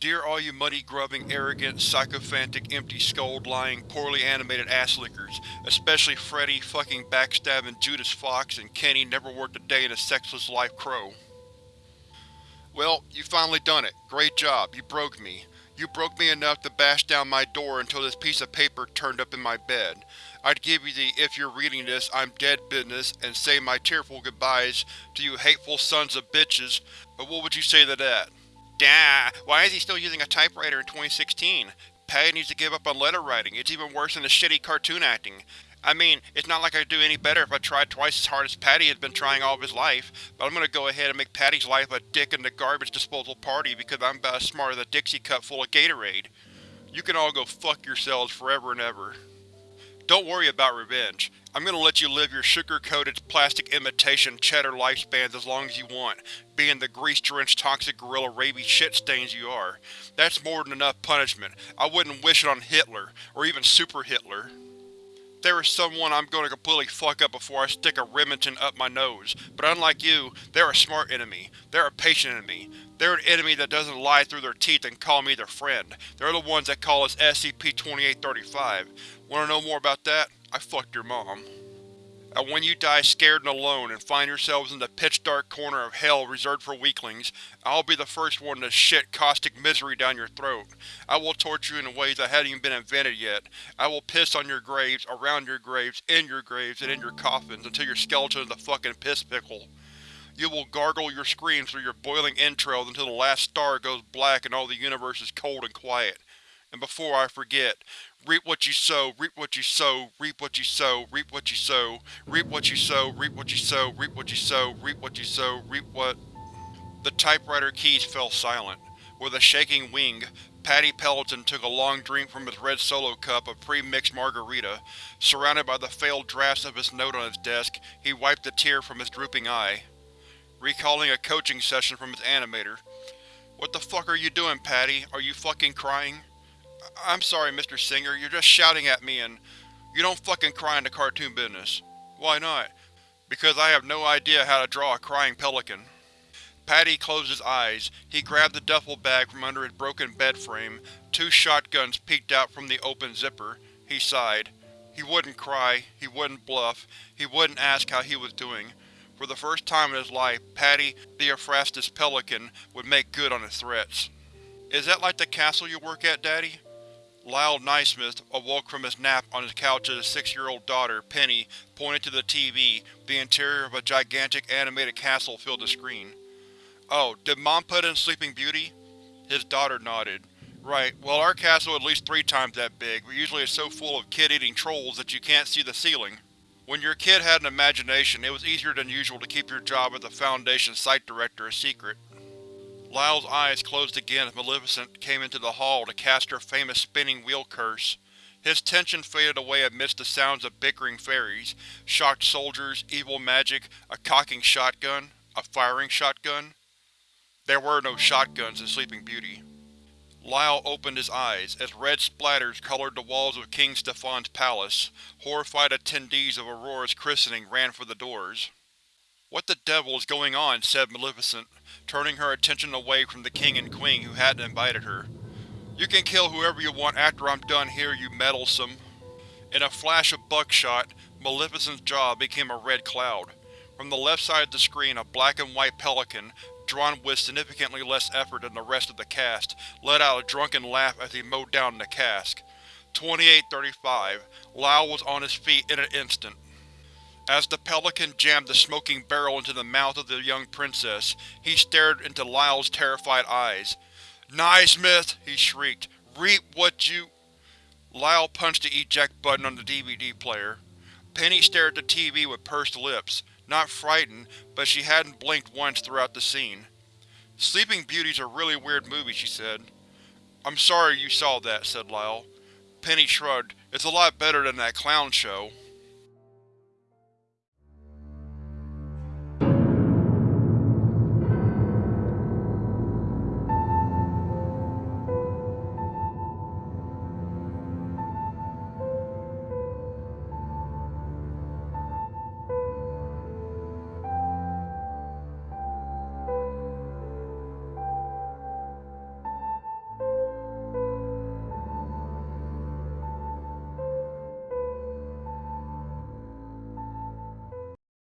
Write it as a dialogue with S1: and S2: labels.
S1: Dear all you money-grubbing, arrogant, sycophantic, empty-skulled, lying, poorly animated ass-lickers, especially Freddy fucking backstabbing Judas Fox and Kenny never worked a day in a sexless life crow. Well, you finally done it. Great job. You broke me. You broke me enough to bash down my door until this piece of paper turned up in my bed. I'd give you the if you're reading this I'm dead business and say my tearful goodbyes to you hateful sons of bitches, but what would you say to that? Dah, why is he still using a typewriter in 2016? Patty needs to give up on letter writing, it's even worse than the shitty cartoon acting. I mean, it's not like I'd do any better if I tried twice as hard as Patty has been trying all of his life, but I'm gonna go ahead and make Patty's life a dick in the garbage disposal party because I'm about as smart as a Dixie cup full of Gatorade. You can all go fuck yourselves forever and ever. Don't worry about revenge. I'm gonna let you live your sugar-coated, plastic imitation cheddar lifespans as long as you want, being the grease-drenched toxic gorilla rabies shit stains you are. That's more than enough punishment. I wouldn't wish it on Hitler, or even Super Hitler. There is someone I'm going to completely fuck up before I stick a Remington up my nose, but unlike you, they're a smart enemy. They're a patient enemy. They're an enemy that doesn't lie through their teeth and call me their friend. They're the ones that call us SCP-2835. Wanna know more about that? I fucked your mom. And when you die scared and alone and find yourselves in the pitch-dark corner of hell reserved for weaklings, I'll be the first one to shit caustic misery down your throat. I will torture you in ways that haven't even been invented yet. I will piss on your graves, around your graves, in your graves, and in your coffins until your skeleton is a fucking piss pickle. You will gargle your screams through your boiling entrails until the last star goes black and all the universe is cold and quiet. And before I forget, Reap what you sow, reap what you sow, reap what you sow, reap what you sow, reap what you sow, reap what you sow, reap what you sow, reap what you sow, reap what… The typewriter keys fell silent. With a shaking wing, Paddy Pelleton took a long drink from his red solo cup of pre-mixed margarita. Surrounded by the failed drafts of his note on his desk, he wiped a tear from his drooping eye. Recalling a coaching session from his animator. What the fuck are you doing, Paddy? Are you fucking crying? I'm sorry, Mr. Singer, you're just shouting at me and… You don't fucking cry in the cartoon business. Why not? Because I have no idea how to draw a crying pelican. Paddy closed his eyes. He grabbed the duffel bag from under his broken bed frame. Two shotguns peeked out from the open zipper. He sighed. He wouldn't cry, he wouldn't bluff, he wouldn't ask how he was doing. For the first time in his life, Paddy, Theophrastus Pelican, would make good on his threats. Is that like the castle you work at, Daddy? Lyle Naismith awoke from his nap on his couch as his six-year-old daughter, Penny, pointed to the TV. The interior of a gigantic animated castle filled the screen. Oh, did Mom put in Sleeping Beauty? His daughter nodded. Right, well our castle at least three times that big, but usually it's so full of kid-eating trolls that you can't see the ceiling. When your kid had an imagination, it was easier than usual to keep your job as a Foundation site director a secret. Lyle's eyes closed again as Maleficent came into the hall to cast her famous spinning wheel curse. His tension faded away amidst the sounds of bickering fairies, shocked soldiers, evil magic, a cocking shotgun, a firing shotgun. There were no shotguns in Sleeping Beauty. Lyle opened his eyes as red splatters colored the walls of King Stefan's palace. Horrified attendees of Aurora's christening ran for the doors. What the devil is going on? said Maleficent, turning her attention away from the king and queen who hadn't invited her. You can kill whoever you want after I'm done here, you meddlesome. In a flash of buckshot, Maleficent's jaw became a red cloud. From the left side of the screen a black and white pelican, drawn with significantly less effort than the rest of the cast, let out a drunken laugh as he mowed down the cask. 2835. Lyle was on his feet in an instant. As the pelican jammed the smoking barrel into the mouth of the young princess, he stared into Lyle's terrified eyes. Naismith! he shrieked. Reap what you… Lyle punched the eject button on the DVD player. Penny stared at the TV with pursed lips, not frightened, but she hadn't blinked once throughout the scene. Sleeping Beauty's a really weird movie, she said. I'm sorry you saw that, said Lyle. Penny shrugged. It's a lot better than that clown show.